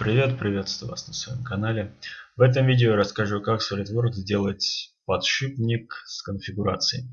привет, приветствую вас на своем канале. В этом видео я расскажу, как SolidWorks сделать подшипник с конфигурацией.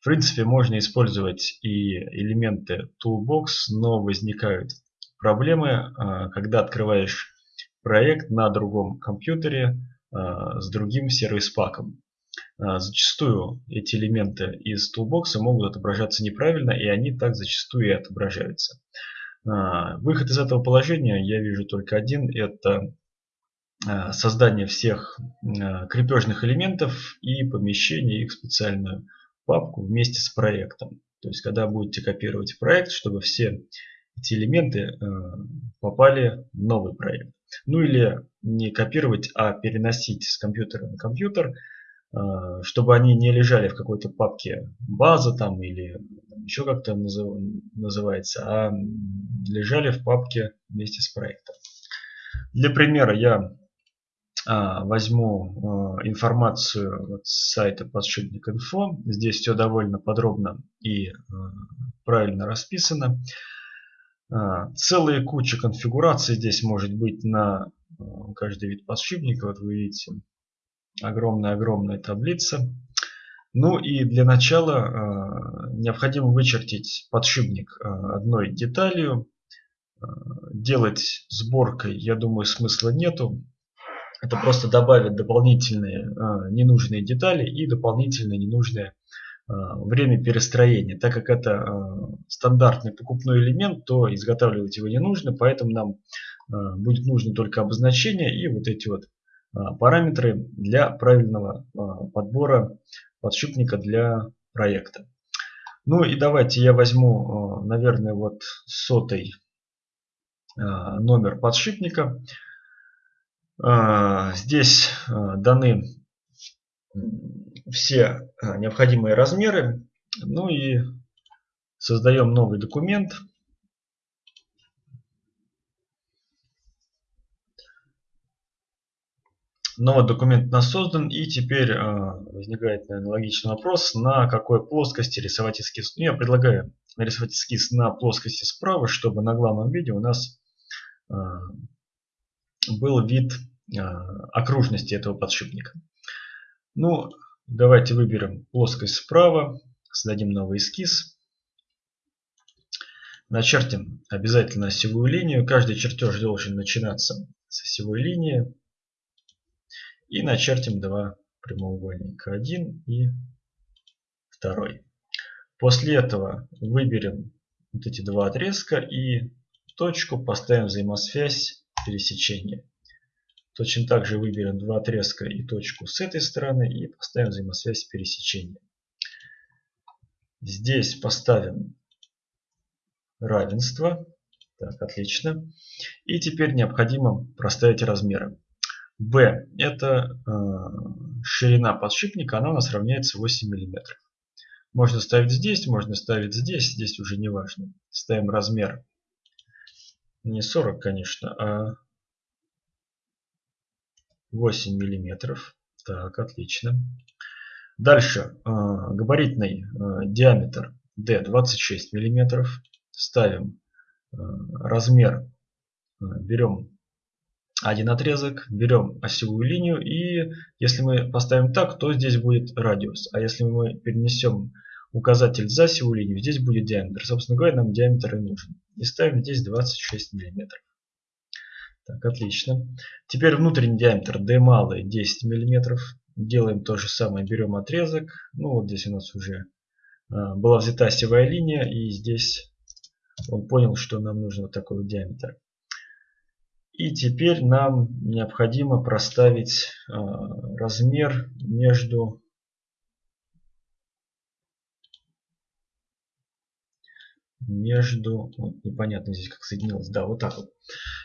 В принципе, можно использовать и элементы Toolbox, но возникают проблемы, а, когда открываешь проект на другом компьютере а, с другим сервис-паком. А, зачастую эти элементы из Toolbox могут отображаться неправильно, и они так зачастую и отображаются. А, выход из этого положения я вижу только один. Это а, создание всех а, крепежных элементов и помещение их в специальную папку вместе с проектом. То есть, когда будете копировать проект, чтобы все эти элементы попали в новый проект. Ну или не копировать, а переносить с компьютера на компьютер, чтобы они не лежали в какой-то папке база там или еще как-то называется, а лежали в папке вместе с проектом. Для примера я а, возьму а, информацию с сайта подшипник инфо. Здесь все довольно подробно и а, правильно расписано. А, целая куча конфигураций здесь может быть на а, каждый вид подшипника. Вот вы видите, огромная-огромная таблица. Ну и для начала э, необходимо вычертить подшипник э, одной деталью. Э, делать сборкой, я думаю, смысла нету. Это просто добавит дополнительные ненужные детали и дополнительное ненужное время перестроения. Так как это стандартный покупной элемент, то изготавливать его не нужно, поэтому нам будет нужно только обозначение и вот эти вот параметры для правильного э, подбора подшипника для проекта. Ну и давайте я возьму, э, наверное, вот сотый номер подшипника. Здесь даны все необходимые размеры. Ну и создаем новый документ. Новый документ у нас создан, и теперь э, возникает наверное, логичный вопрос, на какой плоскости рисовать эскиз. Ну, я предлагаю нарисовать эскиз на плоскости справа, чтобы на главном виде у нас э, был вид э, окружности этого подшипника. Ну, давайте выберем плоскость справа, создадим новый эскиз. Начертим обязательно осевую линию. Каждый чертеж должен начинаться с осевой линии. И начертим два прямоугольника. Один и второй. После этого выберем вот эти два отрезка и точку поставим взаимосвязь пересечения. Точно так же выберем два отрезка и точку с этой стороны и поставим взаимосвязь пересечения. Здесь поставим равенство. Так, отлично. И теперь необходимо проставить размеры. B это э, ширина подшипника, она у нас равняется 8 мм. Можно ставить здесь, можно ставить здесь, здесь уже не важно. Ставим размер не 40, конечно, а 8 миллиметров. Так, отлично. Дальше э, габаритный э, диаметр D 26 миллиметров. Ставим э, размер, э, берем один отрезок, берем осевую линию и если мы поставим так, то здесь будет радиус. А если мы перенесем указатель за осевую линию, здесь будет диаметр. Собственно говоря, нам диаметр и нужен. И ставим здесь 26 мм. Так, отлично. Теперь внутренний диаметр D малый 10 мм. Делаем то же самое, берем отрезок. Ну вот здесь у нас уже а, была взята осевая линия и здесь он понял, что нам нужен вот такой вот диаметр. И теперь нам необходимо проставить э, размер между между вот непонятно здесь как соединилось. Да вот так вот.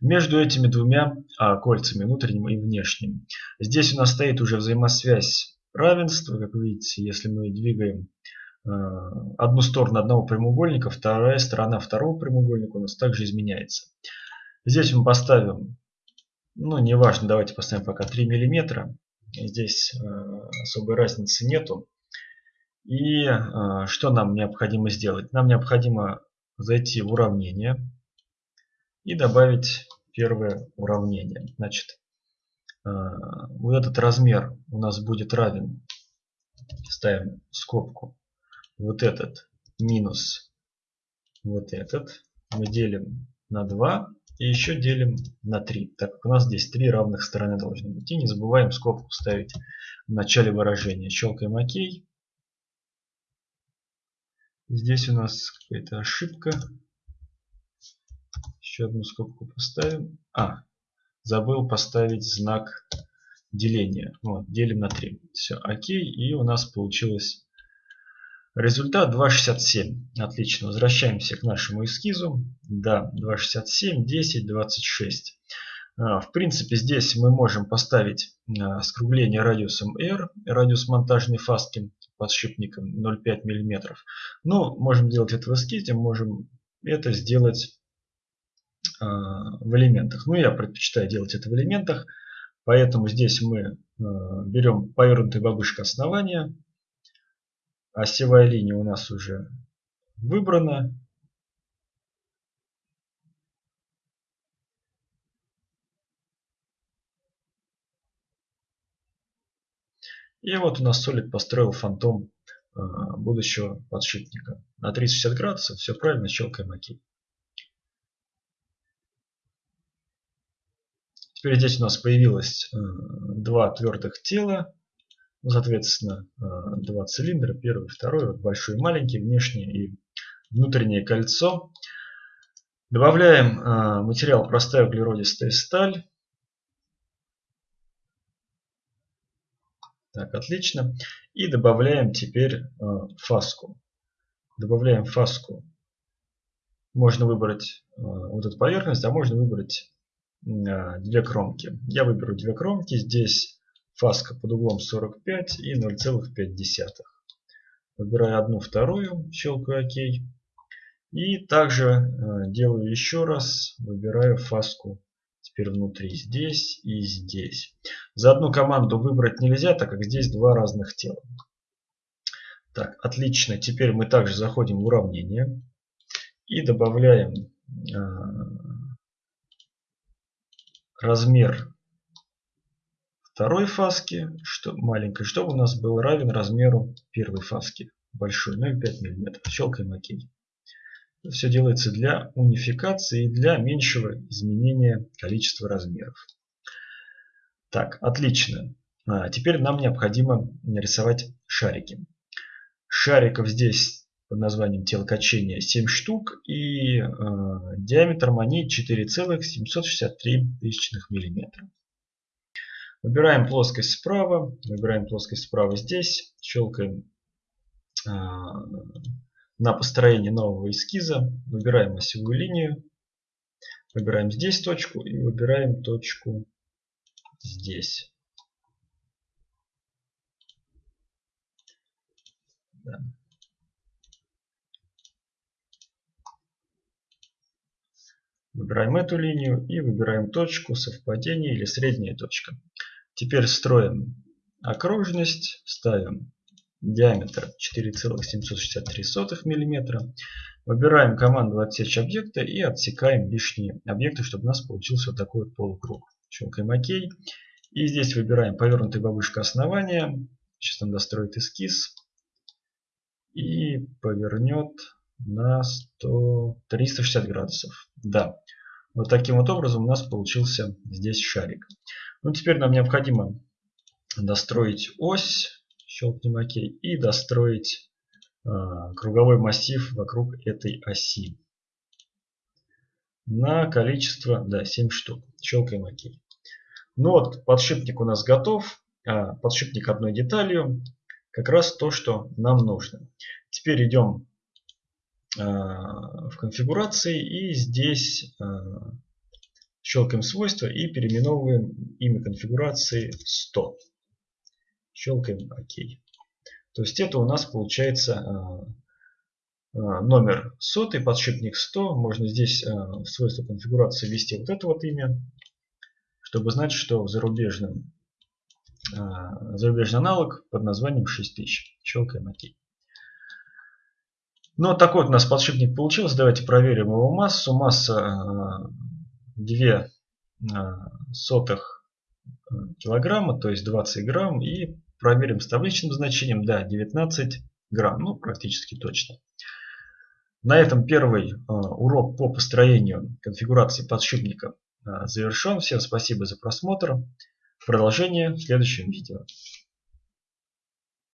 Между этими двумя а, кольцами внутренним и внешним. Здесь у нас стоит уже взаимосвязь равенства. Как вы видите если мы двигаем э, одну сторону одного прямоугольника вторая сторона второго прямоугольника у нас также изменяется Здесь мы поставим, ну неважно, давайте поставим пока 3 миллиметра. Здесь э, особой разницы нету. И э, что нам необходимо сделать? Нам необходимо зайти в уравнение и добавить первое уравнение. Значит, э, вот этот размер у нас будет равен, ставим скобку, вот этот минус вот этот. Мы делим на 2 и еще делим на 3, так как у нас здесь три равных стороны должны быть. И не забываем скобку ставить в начале выражения. Щелкаем ОК. Здесь у нас какая-то ошибка. Еще одну скобку поставим. А, забыл поставить знак деления. Вот, делим на 3. Все, окей. И у нас получилось результат 2,67. Отлично. Возвращаемся к нашему эскизу. Да, 2,67, 10, 26. В принципе, здесь мы можем поставить а, скругление радиусом R, радиус монтажной фаски подшипником 0,5 мм. Но можем делать это в эскизе, можем это сделать э, в элементах. Ну, я предпочитаю делать это в элементах, поэтому здесь мы э, берем повернутую бабушка основания. Осевая линия у нас уже выбрана. И вот у нас Solid построил фантом э, будущего подшипника. На 360 градусов, все правильно, щелкаем ОК. Теперь здесь у нас появилось э, два твердых тела. Соответственно, э, два цилиндра, первый, второй, большой и маленький, внешнее и внутреннее кольцо. Добавляем материал простая углеродистая сталь. Так, отлично. И добавляем теперь э, фаску. Добавляем фаску. Можно выбрать э, вот эту поверхность, а можно выбрать э, две кромки. Я выберу две кромки. Здесь фаска под углом 45 и 0,5. Выбираю одну, вторую, щелкаю ОК. И также э, делаю еще раз, выбираю фаску теперь внутри здесь и здесь. За одну команду выбрать нельзя, так как здесь два разных тела. Так, отлично. Теперь мы также заходим в уравнение и добавляем э, размер второй фаски, что, маленькой, чтобы у нас был равен размеру первой фаски, большой, 0,5 мм. Щелкаем ОК. Все делается для унификации и для меньшего изменения количества размеров. Так, отлично. А, теперь нам необходимо нарисовать шарики. Шариков здесь под названием телокачения 7 штук и э, диаметром они 4,763 мм. Выбираем плоскость справа, выбираем плоскость справа здесь, щелкаем э, на построение нового эскиза выбираем осевую линию, выбираем здесь точку и выбираем точку здесь. Выбираем эту линию и выбираем точку совпадения или средняя точка. Теперь строим окружность, ставим диаметр 4,763 мм. Выбираем команду отсечь объекта и отсекаем лишние объекты, чтобы у нас получился вот такой полукруг. Щелкаем ОК. И здесь выбираем повернутая бабушка основания. Сейчас он достроит эскиз. И повернет на 100, 360 градусов. Да. Вот таким вот образом у нас получился здесь шарик. Ну, теперь нам необходимо достроить ось щелкнем ОК и достроить э, круговой массив вокруг этой оси на количество да, 7 штук. Щелкаем ОК. Ну вот, подшипник у нас готов. А, подшипник одной деталью. Как раз то, что нам нужно. Теперь идем а, в конфигурации и здесь а, щелкаем свойства и переименовываем имя конфигурации 100 щелкаем ОК. То есть это у нас получается э, э, номер сотый, подшипник 100. Можно здесь э, в свойства конфигурации ввести вот это вот имя, чтобы знать, что в зарубежном зарубежный аналог под названием 6000. Щелкаем ОК. Ну, такой вот у нас подшипник получился. Давайте проверим его массу. Масса 2 сотых килограмма, то есть 20 грамм. И проверим с табличным значением, да, 19 грамм, ну практически точно. На этом первый урок по построению конфигурации подшипника завершен. Всем спасибо за просмотр. Продолжение в следующем видео.